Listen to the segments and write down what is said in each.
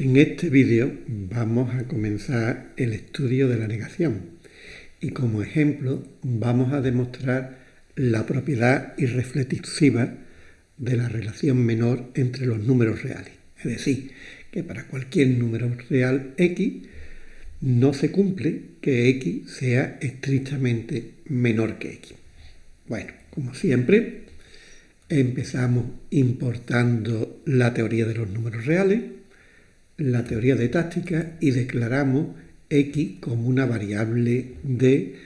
En este vídeo vamos a comenzar el estudio de la negación y como ejemplo vamos a demostrar la propiedad irreflexiva de la relación menor entre los números reales. Es decir, que para cualquier número real x no se cumple que x sea estrictamente menor que x. Bueno, como siempre, empezamos importando la teoría de los números reales la teoría de táctica y declaramos x como una variable de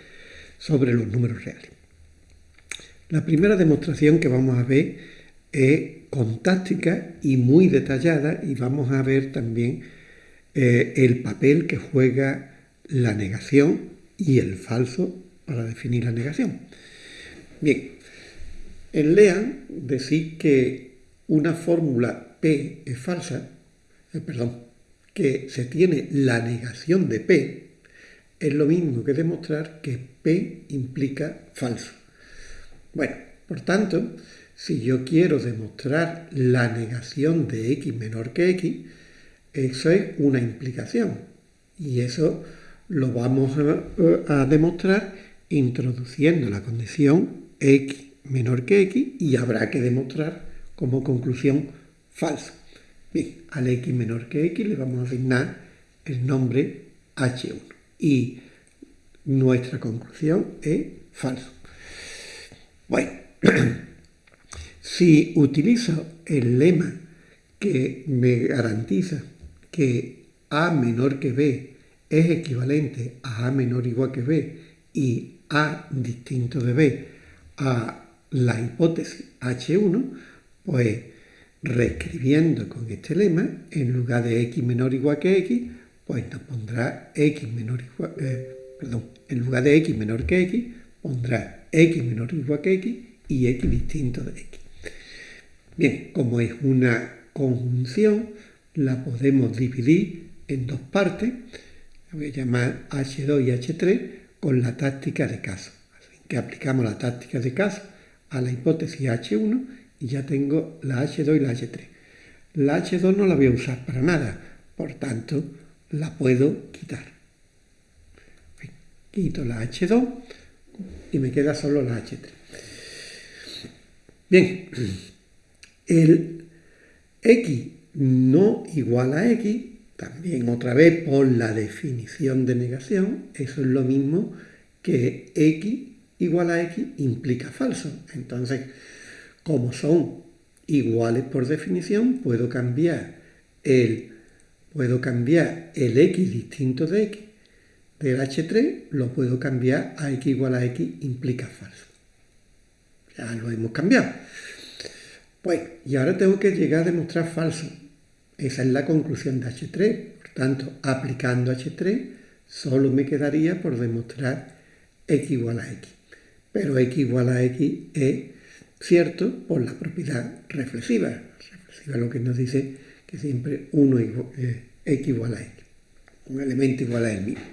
sobre los números reales. La primera demostración que vamos a ver es con táctica y muy detallada y vamos a ver también eh, el papel que juega la negación y el falso para definir la negación. Bien, en LEAN decir que una fórmula P es falsa eh, perdón, que se tiene la negación de P, es lo mismo que demostrar que P implica falso. Bueno, por tanto, si yo quiero demostrar la negación de x menor que x, eso es una implicación. Y eso lo vamos a, a demostrar introduciendo la condición x menor que x y habrá que demostrar como conclusión falso. Bien, al x menor que x le vamos a asignar el nombre h1 y nuestra conclusión es falso. Bueno, si utilizo el lema que me garantiza que a menor que b es equivalente a a menor igual que b y a distinto de b a la hipótesis h1, pues reescribiendo con este lema, en lugar de x menor igual que x, pues nos pondrá x menor igual, eh, perdón, en lugar de x menor que x, pondrá x menor igual que x y x distinto de x. Bien, como es una conjunción, la podemos dividir en dos partes, la voy a llamar H2 y H3, con la táctica de caso. Así que aplicamos la táctica de caso a la hipótesis H1 y ya tengo la H2 y la H3. La H2 no la voy a usar para nada, por tanto la puedo quitar. Quito la H2 y me queda solo la H3. Bien, el X no igual a X, también otra vez por la definición de negación, eso es lo mismo que X igual a X implica falso. Entonces, como son iguales por definición, puedo cambiar el, puedo cambiar el x distinto de x del h3, lo puedo cambiar a x igual a x implica falso. Ya lo hemos cambiado. Pues, y ahora tengo que llegar a demostrar falso. Esa es la conclusión de H3. Por tanto, aplicando H3, solo me quedaría por demostrar x igual a x. Pero x igual a x es cierto por la propiedad reflexiva. Reflexiva lo que nos dice que siempre uno eh, x igual a x, un elemento igual a él mismo.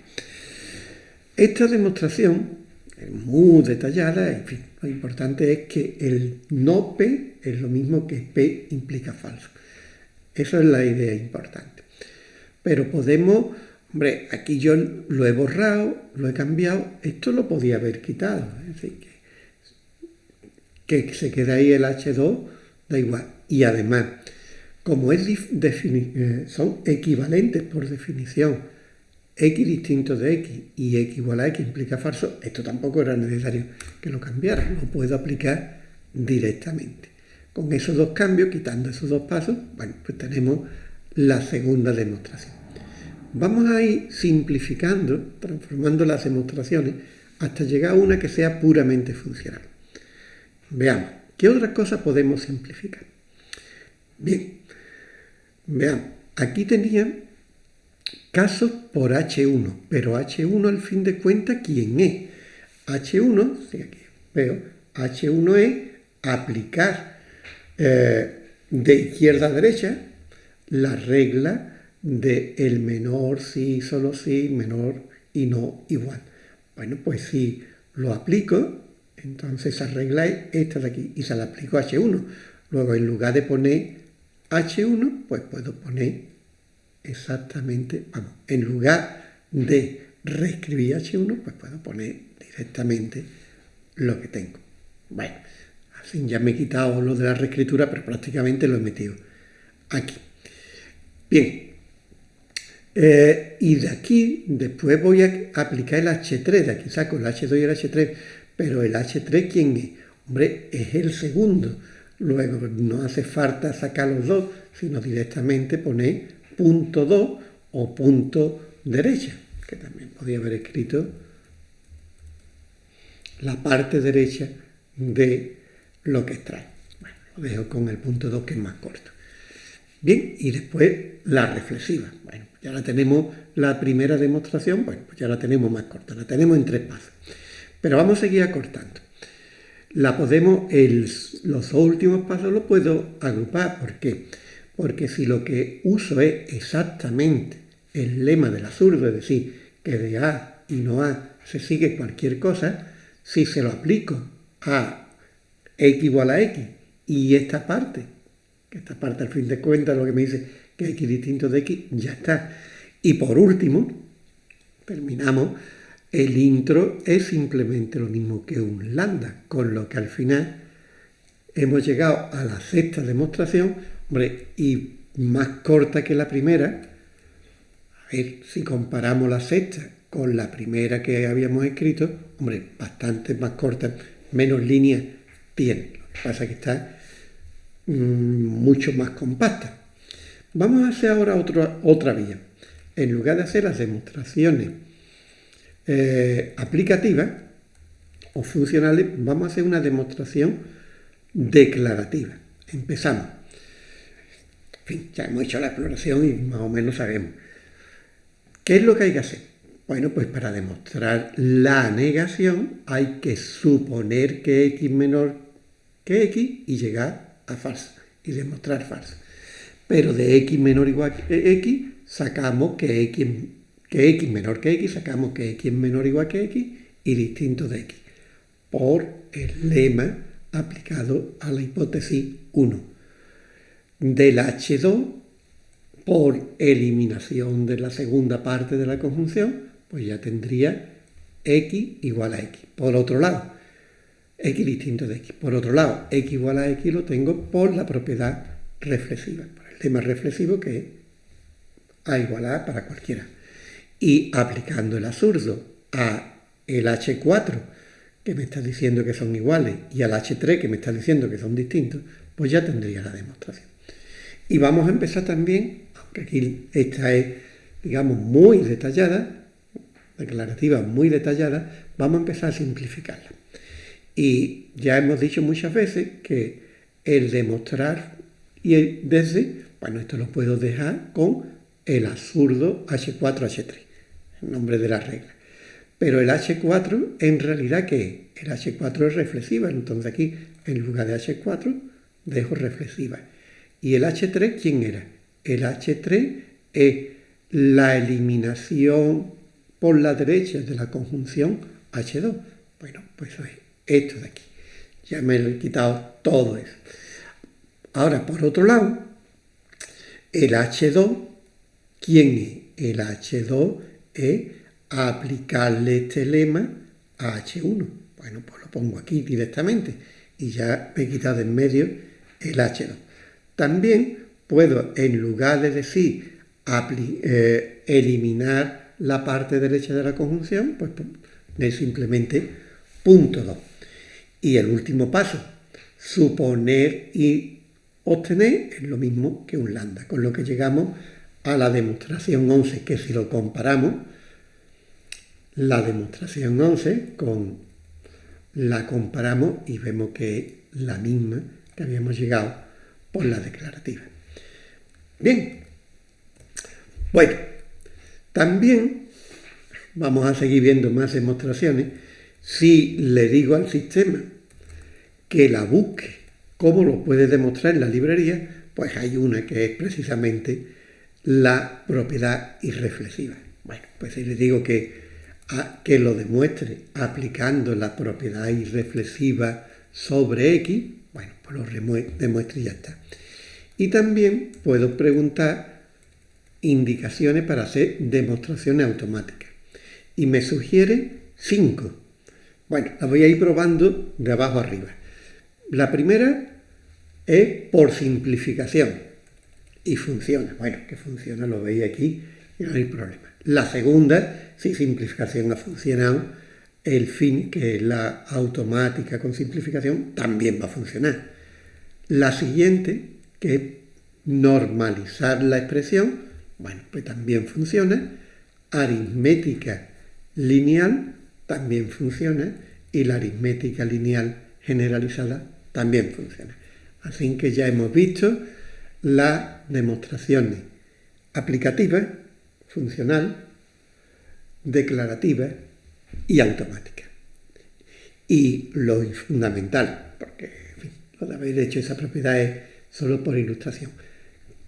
Esta demostración es muy detallada, en fin, lo importante es que el no P es lo mismo que P implica falso. Eso es la idea importante. Pero podemos, hombre, aquí yo lo he borrado, lo he cambiado, esto lo podía haber quitado. Es decir, que se queda ahí el H2, da igual. Y además, como es eh, son equivalentes por definición, x distinto de x y x igual a x implica falso, esto tampoco era necesario que lo cambiara, lo puedo aplicar directamente. Con esos dos cambios, quitando esos dos pasos, bueno, pues tenemos la segunda demostración. Vamos a ir simplificando, transformando las demostraciones, hasta llegar a una que sea puramente funcional. Veamos, ¿qué otras cosas podemos simplificar? Bien, veamos, aquí tenía casos por H1, pero H1 al fin de cuentas, ¿quién es? H1, si aquí veo, H1 es aplicar eh, de izquierda a derecha la regla de el menor sí, solo sí, menor y no igual. Bueno, pues si lo aplico, entonces es esta de aquí y se la aplico a H1. Luego en lugar de poner H1, pues puedo poner exactamente, vamos, en lugar de reescribir H1, pues puedo poner directamente lo que tengo. Bueno, así ya me he quitado lo de la reescritura, pero prácticamente lo he metido aquí. Bien, eh, y de aquí después voy a aplicar el H3, de aquí saco el H2 y el H3, pero el H3 ¿quién es? Hombre, es el segundo. Luego no hace falta sacar los dos, sino directamente poner punto 2 o punto derecha, que también podría haber escrito la parte derecha de lo que extrae. Bueno, lo dejo con el punto 2 que es más corto. Bien, y después la reflexiva. Bueno, ya la tenemos, la primera demostración, bueno, pues ya la tenemos más corta, la tenemos en tres pasos. Pero vamos a seguir acortando. La podemos, los dos últimos pasos los puedo agrupar. ¿Por qué? Porque si lo que uso es exactamente el lema del absurdo, es decir, que de A y no A se sigue cualquier cosa, si se lo aplico a x igual a x y esta parte que esta parte al fin de cuentas lo que me dice que x distinto de x, ya está. Y por último, terminamos, el intro es simplemente lo mismo que un lambda, con lo que al final hemos llegado a la sexta demostración, hombre, y más corta que la primera. A ver, si comparamos la sexta con la primera que habíamos escrito, hombre, bastante más corta, menos líneas tiene. Lo que pasa es que está Mm, mucho más compacta. Vamos a hacer ahora otra vía. En lugar de hacer las demostraciones eh, aplicativas o funcionales, vamos a hacer una demostración declarativa. Empezamos. ya hemos hecho la exploración y más o menos sabemos. ¿Qué es lo que hay que hacer? Bueno, pues para demostrar la negación hay que suponer que x menor que x y llegar a falsa y demostrar falsa. Pero de x menor igual que x sacamos que x, que x menor que x, sacamos que x menor o igual que x y distinto de x. Por el lema aplicado a la hipótesis 1. Del H2, por eliminación de la segunda parte de la conjunción, pues ya tendría x igual a x. Por otro lado, x distinto de x. Por otro lado, x igual a x lo tengo por la propiedad reflexiva, por el tema reflexivo que es a igual a para cualquiera. Y aplicando el absurdo a el h4, que me está diciendo que son iguales, y al h3, que me está diciendo que son distintos, pues ya tendría la demostración. Y vamos a empezar también, aunque aquí esta es, digamos, muy detallada, declarativa muy detallada, vamos a empezar a simplificarla. Y ya hemos dicho muchas veces que el demostrar y el desde, bueno, esto lo puedo dejar con el absurdo H4H3, el nombre de la regla. Pero el H4 en realidad ¿qué es? El H4 es reflexiva, entonces aquí en lugar de H4 dejo reflexiva. ¿Y el H3 quién era? El H3 es la eliminación por la derecha de la conjunción H2. Bueno, pues eso es esto de aquí. Ya me he quitado todo eso. Ahora, por otro lado, el H2, ¿quién es? El H2 es aplicarle este lema a H1. Bueno, pues lo pongo aquí directamente y ya me he quitado en medio el H2. También puedo, en lugar de decir eh, eliminar la parte derecha de la conjunción, pues poner simplemente punto 2. Y el último paso, suponer y obtener es lo mismo que un lambda, con lo que llegamos a la demostración 11, que si lo comparamos, la demostración 11 con la comparamos y vemos que es la misma que habíamos llegado por la declarativa. Bien, bueno, también vamos a seguir viendo más demostraciones si le digo al sistema que la busque, ¿cómo lo puede demostrar en la librería? Pues hay una que es precisamente la propiedad irreflexiva. Bueno, pues si le digo que, que lo demuestre aplicando la propiedad irreflexiva sobre X, bueno, pues lo demuestre y ya está. Y también puedo preguntar indicaciones para hacer demostraciones automáticas. Y me sugiere cinco. Bueno, las voy a ir probando de abajo arriba. La primera es por simplificación. Y funciona. Bueno, que funciona, lo veis aquí y no hay problema. La segunda, si simplificación ha funcionado, el fin, que es la automática con simplificación, también va a funcionar. La siguiente, que es normalizar la expresión, bueno, pues también funciona. Aritmética lineal también funciona. Y la aritmética lineal generalizada también funciona. Así que ya hemos visto las demostraciones aplicativas, funcional, declarativas y automáticas. Y lo fundamental, porque en lo de hecho esa propiedad es solo por ilustración.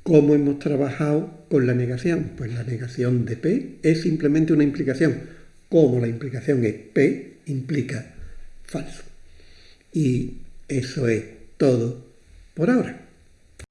¿Cómo hemos trabajado con la negación? Pues la negación de P es simplemente una implicación. Como la implicación es P, implica falso. Y eso es todo por ahora.